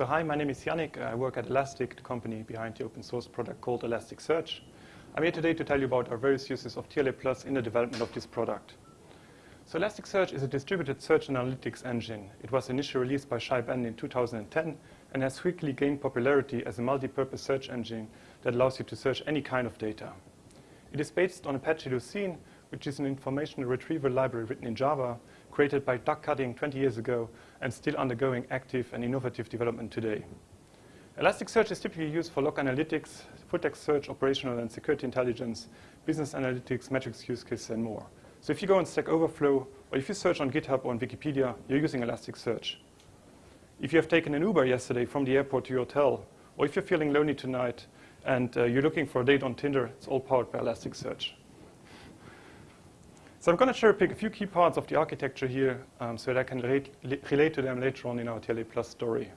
So hi, my name is Yannick. I work at Elastic, the company behind the open source product called Elasticsearch. I'm here today to tell you about our various uses of TLA Plus in the development of this product. So Elasticsearch is a distributed search analytics engine. It was initially released by Shay in 2010 and has quickly gained popularity as a multi-purpose search engine that allows you to search any kind of data. It is based on Apache Lucene, which is an information retrieval library written in Java, created by Doug Cutting 20 years ago and still undergoing active and innovative development today. Elasticsearch is typically used for log analytics, full-text search, operational and security intelligence, business analytics, metrics use cases, and more. So if you go on Stack Overflow, or if you search on GitHub or on Wikipedia, you're using Elasticsearch. If you have taken an Uber yesterday from the airport to your hotel, or if you're feeling lonely tonight and uh, you're looking for a date on Tinder, it's all powered by Elasticsearch. So I'm going to cherry pick a few key parts of the architecture here um, so that I can relate, relate to them later on in our TLA Plus story.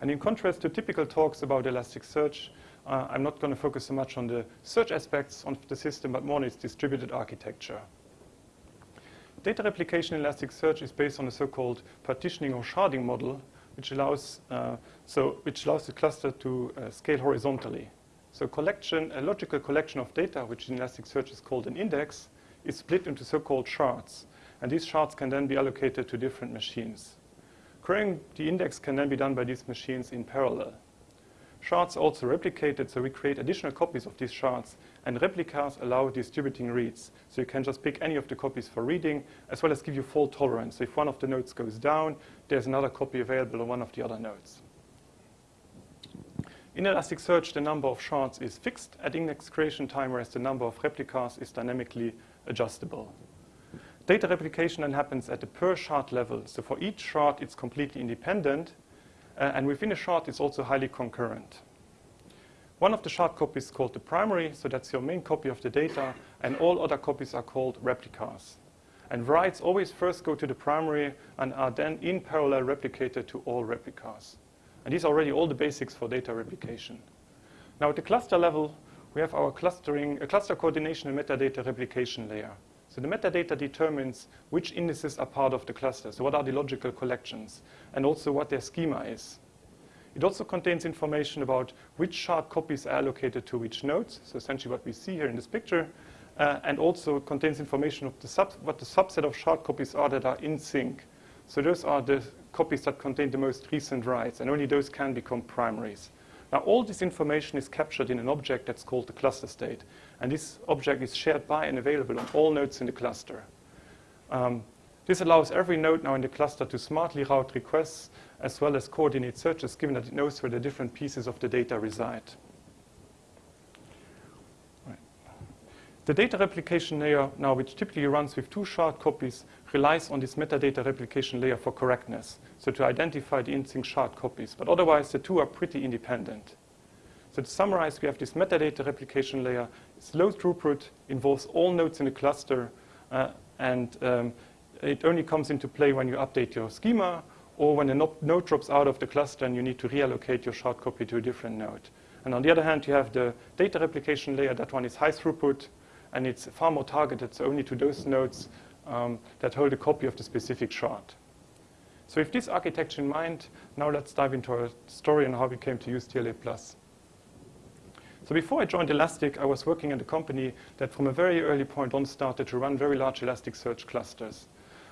And in contrast to typical talks about Elasticsearch, uh, I'm not going to focus so much on the search aspects of the system, but more on its distributed architecture. Data replication in Elasticsearch is based on a so-called partitioning or sharding model, which allows, uh, so, which allows the cluster to uh, scale horizontally. So collection, a logical collection of data, which in Elasticsearch is called an index, is split into so-called shards. And these shards can then be allocated to different machines. Querying the index can then be done by these machines in parallel. Shards also replicated, so we create additional copies of these shards, and replicas allow distributing reads. So you can just pick any of the copies for reading, as well as give you fault tolerance. So if one of the nodes goes down, there's another copy available on one of the other nodes. In Elasticsearch, the number of shards is fixed at index creation time, whereas the number of replicas is dynamically adjustable. Data replication then happens at the per shard level. So for each shard, it's completely independent. Uh, and within a shard, it's also highly concurrent. One of the shard copies is called the primary, so that's your main copy of the data, and all other copies are called replicas. And writes always first go to the primary and are then in parallel replicated to all replicas. And these are already all the basics for data replication. Now at the cluster level, we have our clustering, a cluster coordination and metadata replication layer. So the metadata determines which indices are part of the cluster. So what are the logical collections, and also what their schema is. It also contains information about which shard copies are allocated to which nodes, so essentially what we see here in this picture, uh, and also contains information of the sub what the subset of shard copies are that are in sync. So those are the copies that contain the most recent writes, and only those can become primaries. Now, all this information is captured in an object that's called the cluster state. And this object is shared by and available on all nodes in the cluster. Um, this allows every node now in the cluster to smartly route requests as well as coordinate searches, given that it knows where the different pieces of the data reside. The data replication layer now, which typically runs with two shard copies, relies on this metadata replication layer for correctness, so to identify the in-sync shard copies. But otherwise, the two are pretty independent. So to summarize, we have this metadata replication layer. It's low throughput, involves all nodes in the cluster, uh, and um, it only comes into play when you update your schema or when a node drops out of the cluster and you need to reallocate your shard copy to a different node. And on the other hand, you have the data replication layer. That one is high throughput, and it's far more targeted, so only to those nodes um, that hold a copy of the specific shard. So with this architecture in mind, now let's dive into our story and how we came to use TLA+. So before I joined Elastic, I was working at a company that from a very early point on started to run very large Elasticsearch clusters.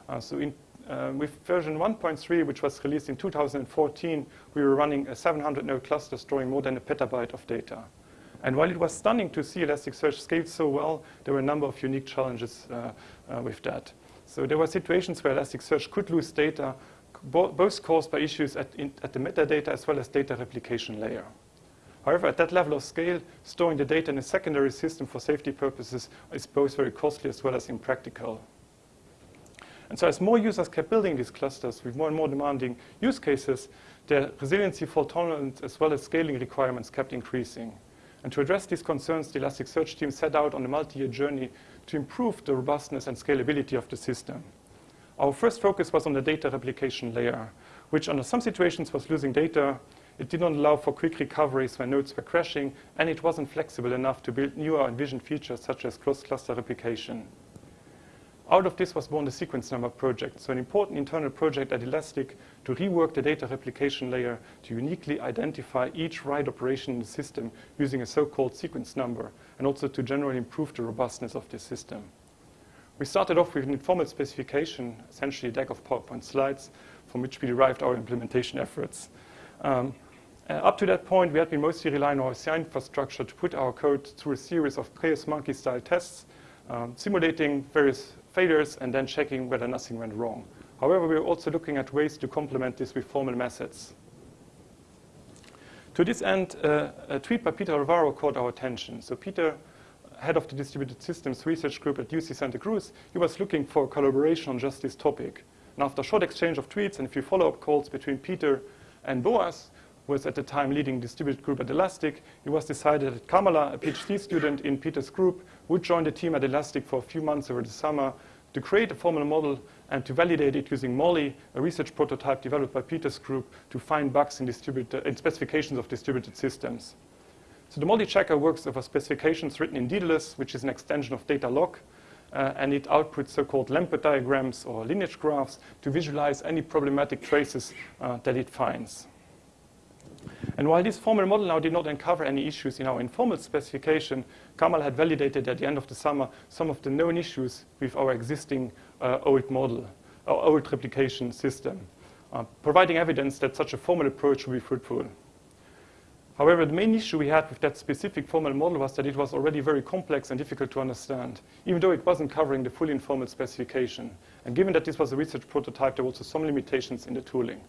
Uh, so in, uh, with version 1.3, which was released in 2014, we were running a 700 node cluster storing more than a petabyte of data. And while it was stunning to see Elasticsearch scale so well, there were a number of unique challenges uh, uh, with that. So there were situations where Elasticsearch could lose data, bo both caused by issues at, in, at the metadata as well as data replication layer. However, at that level of scale, storing the data in a secondary system for safety purposes is both very costly as well as impractical. And so as more users kept building these clusters with more and more demanding use cases, their resiliency, fault tolerance, as well as scaling requirements kept increasing. And to address these concerns, the Elasticsearch team set out on a multi-year journey to improve the robustness and scalability of the system. Our first focus was on the data replication layer, which under some situations was losing data. It did not allow for quick recoveries when nodes were crashing, and it wasn't flexible enough to build newer envisioned features such as cross-cluster replication. Out of this was born the sequence number project, so an important internal project at Elastic to rework the data replication layer to uniquely identify each write operation in the system using a so-called sequence number, and also to generally improve the robustness of the system. We started off with an informal specification, essentially a deck of PowerPoint slides, from which we derived our implementation efforts. Um, uh, up to that point, we had been mostly relying on our CI infrastructure to put our code through a series of chaos monkey-style tests, um, simulating various failures and then checking whether nothing went wrong. However, we are also looking at ways to complement this with formal methods. To this end, uh, a tweet by Peter Alvaro caught our attention. So Peter, head of the distributed systems research group at UC Santa Cruz, he was looking for collaboration on just this topic. And after a short exchange of tweets and a few follow-up calls between Peter and Boaz, was at the time leading distributed group at Elastic, it was decided that Kamala, a PhD student in Peter's group, would join the team at Elastic for a few months over the summer to create a formal model and to validate it using Molly, a research prototype developed by Peter's group to find bugs in, in specifications of distributed systems. So the Molly checker works over specifications written in Daedalus, which is an extension of Datalog, uh, and it outputs so-called Lamport diagrams or lineage graphs to visualize any problematic traces uh, that it finds. And while this formal model now did not uncover any issues in our informal specification, Kamal had validated at the end of the summer some of the known issues with our existing uh, old model, our old replication system, uh, providing evidence that such a formal approach would be fruitful. However, the main issue we had with that specific formal model was that it was already very complex and difficult to understand, even though it wasn't covering the fully informal specification. And given that this was a research prototype, there were also some limitations in the tooling.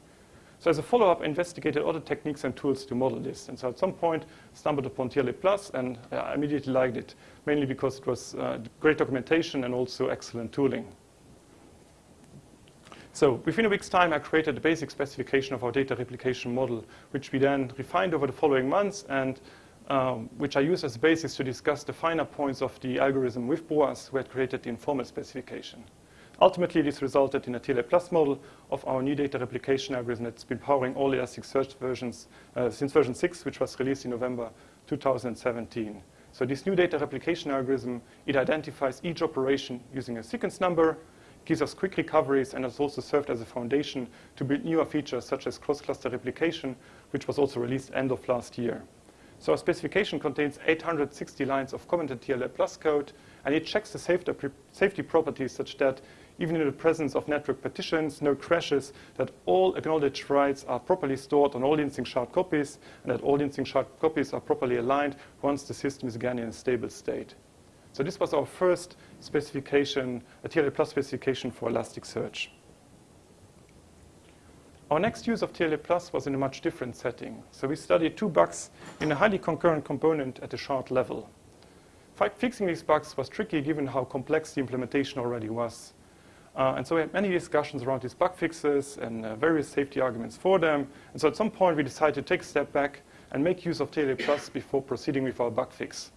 So as a follow-up, I investigated other techniques and tools to model this. And so at some point, stumbled upon TLA Plus, and I immediately liked it, mainly because it was uh, great documentation and also excellent tooling. So within a week's time, I created the basic specification of our data replication model, which we then refined over the following months, and um, which I used as a basis to discuss the finer points of the algorithm with Boaz, who had created the informal specification. Ultimately, this resulted in a TLA Plus model of our new data replication algorithm that's been powering all Elasticsearch versions uh, since version 6, which was released in November 2017. So this new data replication algorithm, it identifies each operation using a sequence number, gives us quick recoveries, and has also served as a foundation to build newer features such as cross-cluster replication, which was also released end of last year. So our specification contains 860 lines of commented TLA Plus code, and it checks the safety properties such that even in the presence of network partitions, no crashes, that all acknowledged writes are properly stored on all insync shard copies, and that all insync shard copies are properly aligned once the system is again in a stable state. So this was our first specification, a TLA Plus specification for Elasticsearch. Our next use of TLA Plus was in a much different setting. So we studied two bugs in a highly concurrent component at the shard level. Fixing these bugs was tricky given how complex the implementation already was. Uh, and so we had many discussions around these bug fixes and uh, various safety arguments for them. And so at some point, we decided to take a step back and make use of TLA Plus before proceeding with our bug fix.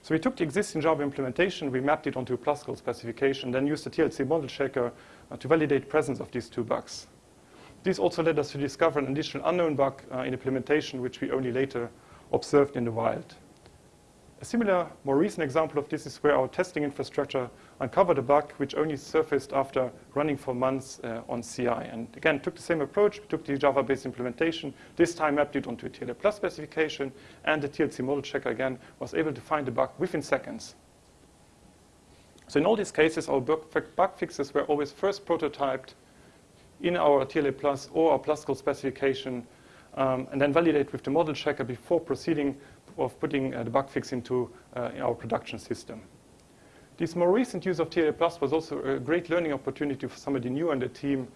So we took the existing Java implementation, we mapped it onto a PlusCal specification, then used the TLC model checker uh, to validate presence of these two bugs. This also led us to discover an additional unknown bug uh, in implementation, which we only later observed in the wild. A similar, more recent example of this is where our testing infrastructure uncovered a bug which only surfaced after running for months uh, on CI. And again, took the same approach, took the Java-based implementation, this time mapped it onto a TLA Plus specification, and the TLC model checker again was able to find the bug within seconds. So in all these cases, our bug fixes were always first prototyped in our TLA Plus or our Plus specification, um, and then validated with the model checker before proceeding of putting uh, the bug fix into uh, our production system. This more recent use of TLA Plus was also a great learning opportunity for somebody new on the team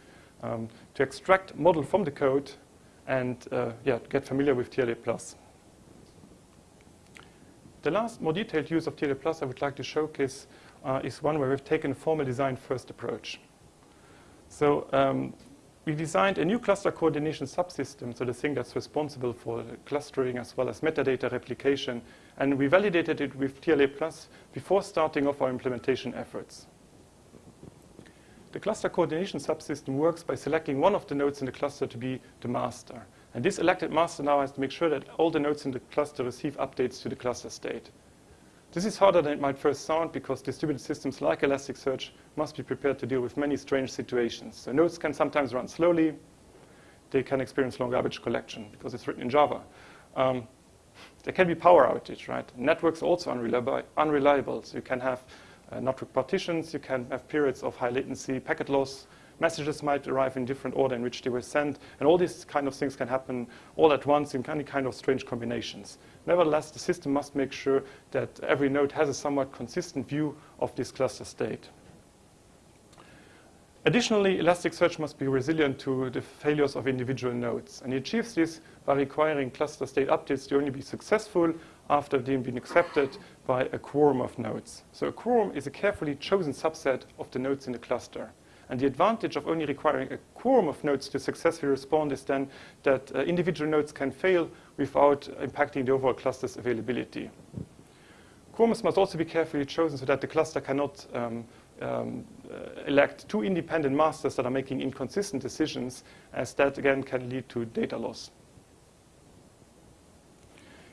um, to extract model from the code and uh, yeah, get familiar with TLA Plus. The last more detailed use of TLA Plus I would like to showcase uh, is one where we've taken a formal design first approach. So um, we designed a new cluster coordination subsystem, so the thing that's responsible for clustering as well as metadata replication, and we validated it with TLA Plus before starting off our implementation efforts. The cluster coordination subsystem works by selecting one of the nodes in the cluster to be the master. And this elected master now has to make sure that all the nodes in the cluster receive updates to the cluster state. This is harder than it might first sound because distributed systems like Elasticsearch must be prepared to deal with many strange situations. So nodes can sometimes run slowly. They can experience long garbage collection because it's written in Java. Um, there can be power outage, right? Networks also unreliable, unreliable. So you can have uh, network partitions, you can have periods of high latency, packet loss, messages might arrive in different order in which they were sent, and all these kind of things can happen all at once in any kind of strange combinations. Nevertheless, the system must make sure that every node has a somewhat consistent view of this cluster state. Additionally, Elasticsearch must be resilient to the failures of individual nodes. And it achieves this by requiring cluster state updates to only be successful after they've been accepted by a quorum of nodes. So a quorum is a carefully chosen subset of the nodes in the cluster. And the advantage of only requiring a quorum of nodes to successfully respond is then that uh, individual nodes can fail without impacting the overall cluster's availability. Quorums must also be carefully chosen so that the cluster cannot um, um, uh, elect two independent masters that are making inconsistent decisions, as that again can lead to data loss.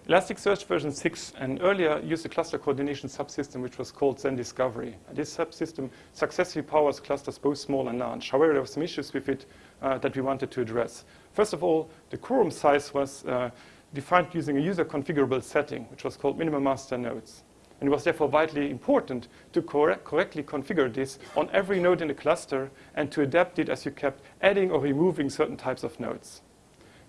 Elasticsearch version 6 and earlier used a cluster coordination subsystem which was called Zen Discovery. this subsystem successfully powers clusters both small and large. However, there were some issues with it uh, that we wanted to address. First of all, the quorum size was uh, defined using a user configurable setting, which was called minimum master nodes. And it was therefore vitally important to correct, correctly configure this on every node in the cluster and to adapt it as you kept adding or removing certain types of nodes.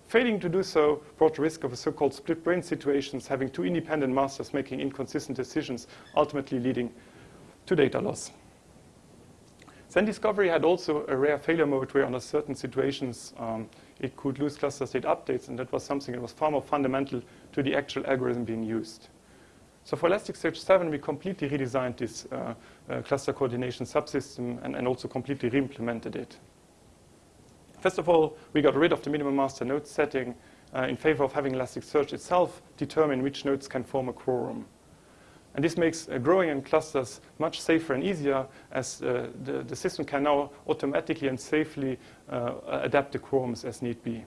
Failing to do so brought the risk of a so-called split brain situations, having two independent masters making inconsistent decisions, ultimately leading to data loss. Zen Discovery had also a rare failure mode where under certain situations um, it could lose cluster state updates, and that was something that was far more fundamental to the actual algorithm being used. So for Elasticsearch 7, we completely redesigned this uh, uh, cluster coordination subsystem and, and also completely re-implemented it. First of all, we got rid of the minimum master node setting uh, in favor of having Elasticsearch itself determine which nodes can form a quorum. And this makes uh, growing in clusters much safer and easier as uh, the, the, system can now automatically and safely uh, adapt the quorums as need be.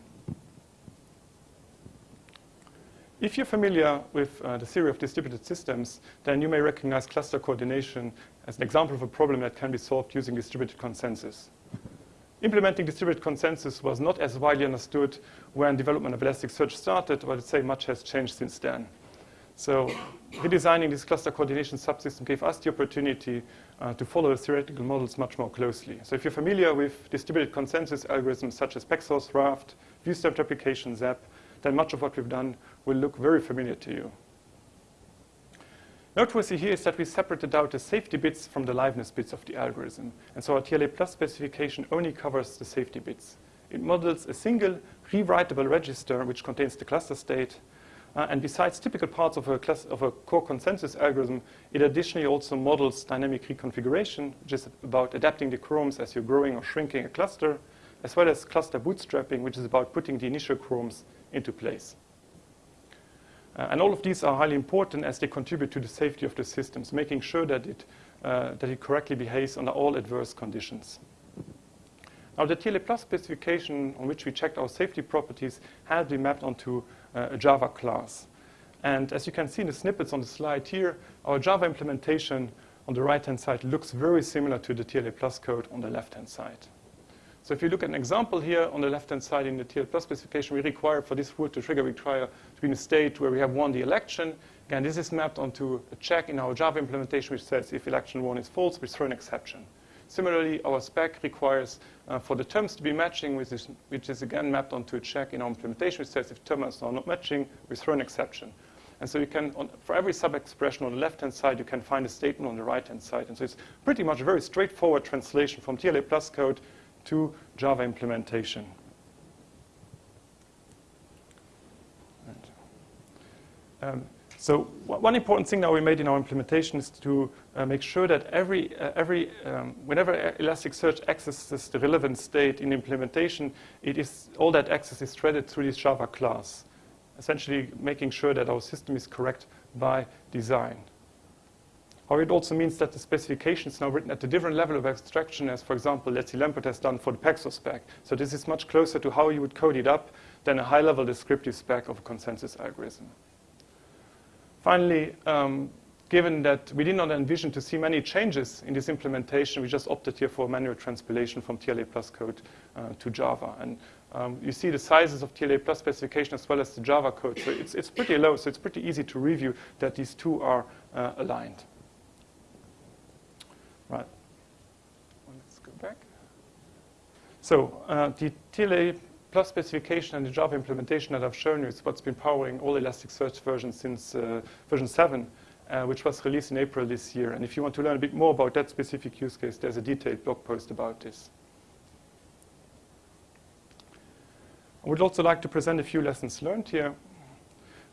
If you're familiar with uh, the theory of distributed systems, then you may recognize cluster coordination as an example of a problem that can be solved using distributed consensus. Implementing distributed consensus was not as widely understood when development of Elasticsearch started, but I'd say much has changed since then. So redesigning this cluster coordination subsystem gave us the opportunity uh, to follow the theoretical models much more closely. So if you're familiar with distributed consensus algorithms such as Paxos, Raft, viewstamped replication, Zab, then much of what we've done will look very familiar to you. Noteworthy here is that we separated out the safety bits from the liveness bits of the algorithm. And so our TLA plus specification only covers the safety bits. It models a single rewritable register which contains the cluster state. Uh, and besides typical parts of a, class, of a core consensus algorithm, it additionally also models dynamic reconfiguration, which is about adapting the quorums as you're growing or shrinking a cluster, as well as cluster bootstrapping, which is about putting the initial quorums into place. Uh, and all of these are highly important as they contribute to the safety of the systems, making sure that it, uh, that it correctly behaves under all adverse conditions. Now, the TLA Plus specification on which we checked our safety properties had been mapped onto uh, a Java class. And as you can see in the snippets on the slide here, our Java implementation on the right-hand side looks very similar to the TLA Plus code on the left-hand side. So if you look at an example here on the left-hand side in the TLA Plus specification, we require for this rule to trigger, we require to be in a state where we have won the election. Again, this is mapped onto a check in our Java implementation which says if election won is false, we throw an exception. Similarly, our spec requires uh, for the terms to be matching, which is, which is again mapped onto a check in our implementation which says if terms are not matching, we throw an exception. And so you can, on, for every sub-expression on the left-hand side, you can find a statement on the right-hand side. And so it's pretty much a very straightforward translation from TLA Plus code to Java implementation. Um, so one important thing that we made in our implementation is to uh, make sure that every, uh, every um, whenever Elasticsearch accesses the relevant state in implementation, it is, all that access is threaded through this Java class, essentially making sure that our system is correct by design. Or it also means that the specification is now written at a different level of abstraction as, for example, Leslie Lamport has done for the Paxos spec. So this is much closer to how you would code it up than a high-level descriptive spec of a consensus algorithm. Finally, um, given that we did not envision to see many changes in this implementation, we just opted here for manual transpilation from TLA plus code uh, to Java. And um, you see the sizes of TLA plus specification as well as the Java code. So it's, it's pretty low, so it's pretty easy to review that these two are uh, aligned. Right. Well, let's go back. So uh, the TLA plus specification and the Java implementation that I've shown you is what's been powering all Elasticsearch versions since uh, version 7 uh, which was released in April this year. And if you want to learn a bit more about that specific use case, there's a detailed blog post about this. I would also like to present a few lessons learned here.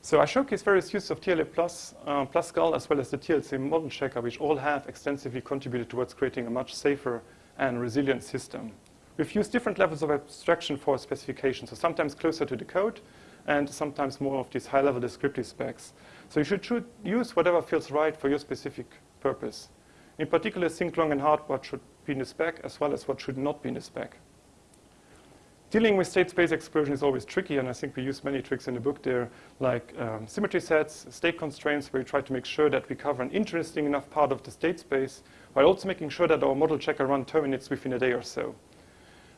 So I showcase various uses of TLA Plus, uh, PlusCal, as well as the TLC model checker, which all have extensively contributed towards creating a much safer and resilient system. We've used different levels of abstraction for specifications, so sometimes closer to the code, and sometimes more of these high-level descriptive specs. So you should use whatever feels right for your specific purpose. In particular, think long and hard what should be in the spec as well as what should not be in the spec. Dealing with state space explosion is always tricky, and I think we use many tricks in the book there, like um, symmetry sets, state constraints, where we try to make sure that we cover an interesting enough part of the state space, while also making sure that our model checker run terminates within a day or so.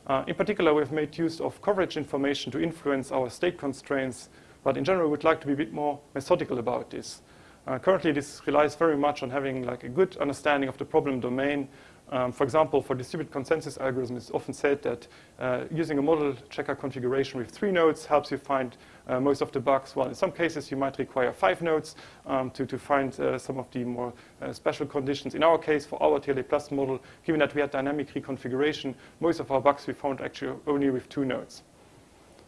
Uh, in particular, we've made use of coverage information to influence our state constraints but in general, we would like to be a bit more methodical about this. Uh, currently, this relies very much on having like a good understanding of the problem domain. Um, for example, for distributed consensus algorithms, it's often said that uh, using a model checker configuration with three nodes helps you find uh, most of the bugs. Well, in some cases, you might require five nodes um, to, to find uh, some of the more uh, special conditions. In our case, for our TLA Plus model, given that we had dynamic reconfiguration, most of our bugs we found actually only with two nodes.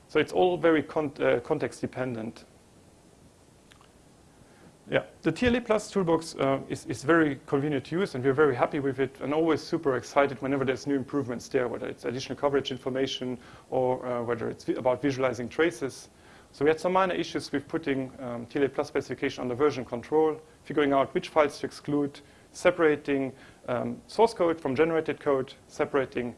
So it's all very con uh, context dependent. Yeah, the TLA Plus toolbox uh, is, is very convenient to use, and we're very happy with it, and always super excited whenever there's new improvements there, whether it's additional coverage information or uh, whether it's vi about visualizing traces. So we had some minor issues with putting um, TLA Plus specification under version control, figuring out which files to exclude, separating um, source code from generated code, separating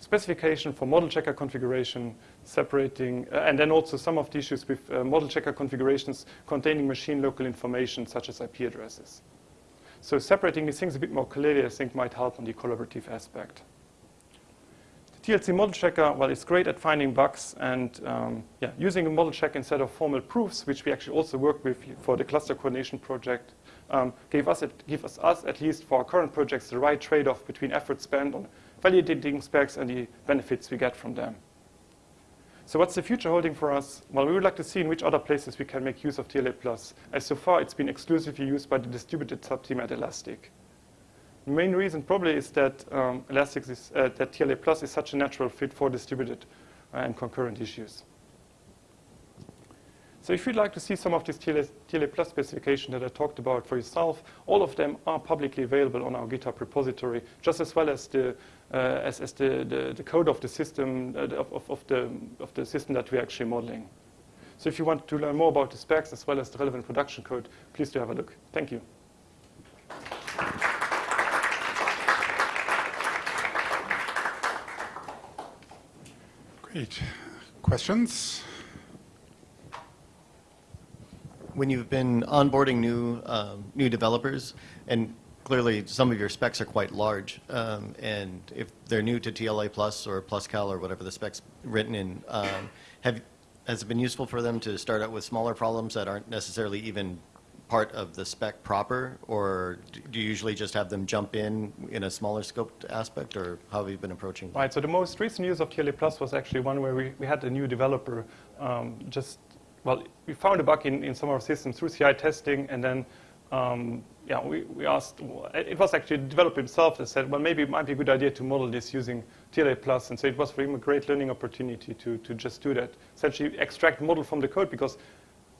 specification for model checker configuration, separating, uh, and then also some of the issues with uh, model checker configurations containing machine local information such as IP addresses. So separating these things a bit more clearly, I think, might help on the collaborative aspect. The TLC model checker, well, it's great at finding bugs and um, yeah, using a model check instead of formal proofs, which we actually also work with for the cluster coordination project, um, gave us, give us, us, at least for our current projects, the right trade-off between effort spent on validating specs and the benefits we get from them. So what's the future holding for us? Well, we would like to see in which other places we can make use of TLA+. As so far, it's been exclusively used by the distributed subteam at Elastic. The main reason probably is that um, Elastic is, uh, that TLA Plus is such a natural fit for distributed uh, and concurrent issues. So if you'd like to see some of these TLA, TLA Plus specifications that I talked about for yourself, all of them are publicly available on our GitHub repository, just as well as the, uh, as, as the, the, the, code of the system, uh, of, of, of, the, of the system that we're actually modeling. So if you want to learn more about the specs as well as the relevant production code, please do have a look. Thank you. Great. Questions? When you've been onboarding new um, new developers, and clearly some of your specs are quite large, um, and if they're new to TLA Plus or PlusCal or whatever the specs written in, um, have has it been useful for them to start out with smaller problems that aren't necessarily even part of the spec proper, or do you usually just have them jump in in a smaller scoped aspect, or how have you been approaching? Right. So the most recent use of TLA Plus was actually one where we, we had a new developer um, just well, we found a bug in, in some of our systems through CI testing, and then um, yeah, we, we asked, it was actually the developer himself that said, well, maybe it might be a good idea to model this using TLA Plus. And so it was for him a great learning opportunity to, to just do that. Essentially extract model from the code because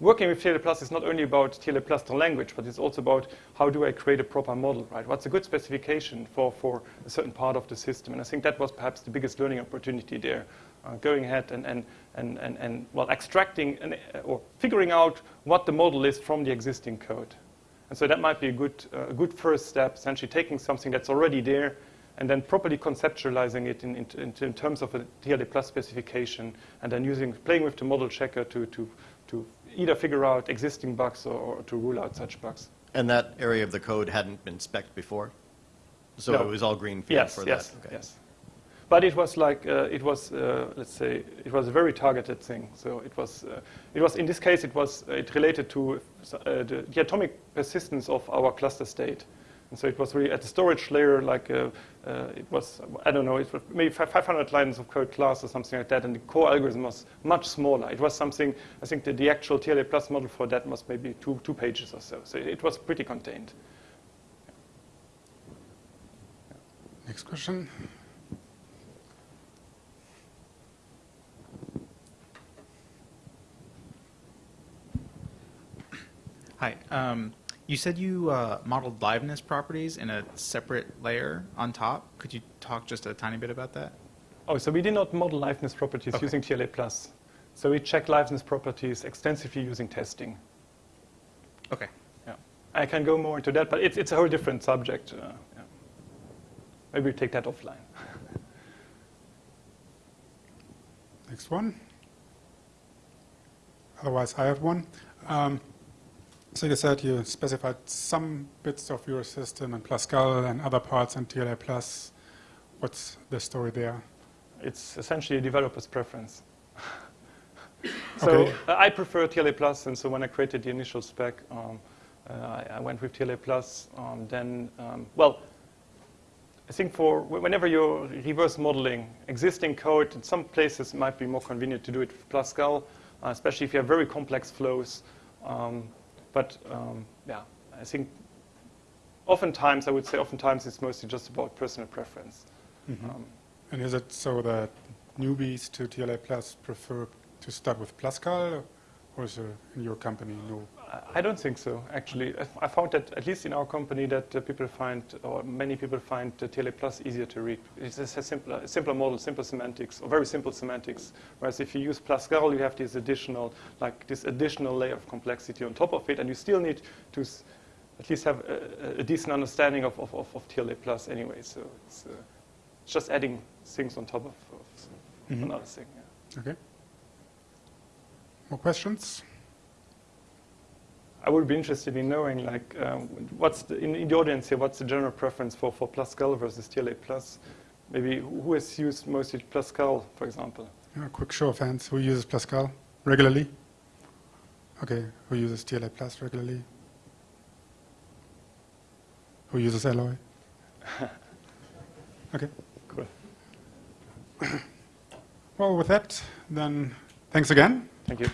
working with TLA Plus is not only about TLA Plus the language, but it's also about how do I create a proper model, right? What's a good specification for, for a certain part of the system? And I think that was perhaps the biggest learning opportunity there going ahead and, and, and, and, and, well, extracting an, uh, or figuring out what the model is from the existing code. And so that might be a good, uh, a good first step, essentially taking something that's already there and then properly conceptualizing it in, in, in terms of a TLA plus specification and then using, playing with the model checker to, to, to either figure out existing bugs or, or to rule out such bugs. And that area of the code hadn't been spec'd before? So No. it was all greenfield Yes, for yes, that? Okay. yes. But it was like uh, it was, uh, let's say, it was a very targeted thing. So it was, uh, it was in this case, it was it related to the, the atomic persistence of our cluster state. And so it was really at the storage layer, like uh, uh, it was, I don't know, it was maybe 500 lines of code class or something like that, and the core algorithm was much smaller. It was something, I think the, the actual TLA plus model for that was maybe two, two pages or so. So it was pretty contained. Next question. Hi. Um, you said you uh, modeled liveness properties in a separate layer on top. Could you talk just a tiny bit about that? Oh, so we did not model liveness properties Okay. using TLA plus. So we check liveness properties extensively using testing. Okay. Yeah. I can go more into that, but it's, it's a whole different subject. Uh, yeah. Maybe we take that offline. Next one. Otherwise, I have one. Um, so you said you specified some bits of your system in PlusCal and other parts in TLA plus. What's the story there? It's essentially a developer's preference. so Okay. uh, I prefer TLA plus, and so when I created the initial spec, um, uh, I, I went with TLA plus. Um, then, um, well, I think for whenever you're reverse modeling existing code, in some places it might be more convenient to do it with PlusCal, uh, especially if you have very complex flows. Um, but um, yeah, I think oftentimes, I would say oftentimes it's mostly just about personal preference. Um, And is it so that newbies to TLA plus prefer to start with PlusCal, or is there in your company no? I- don't think so, actually. I- found that, at least in our company, that uh, people find, or many people find uh, TLA Plus easier to read. It's a simpler, simpler model, simple semantics, or very simple semantics. Whereas if you use PlusCal, you have this additional, like this additional layer of complexity on top of it, and you still need to s- at least have a, a decent understanding of, of, of, of TLA Plus anyway. So it's uh, just adding things on top of, of Mhm. another thing. Yeah. Okay. More questions? I would be interested in knowing, like, um, what's the, in, in the audience here, what's the general preference for, for PlusCal versus TLA Plus? Maybe who has used mostly PlusCal, for example? Yeah, quick show of hands. Who uses PlusCal regularly? Okay. Who uses TLA plus regularly? Who uses Alloy? okay. Cool. Well, with that, then thanks again. Thank you.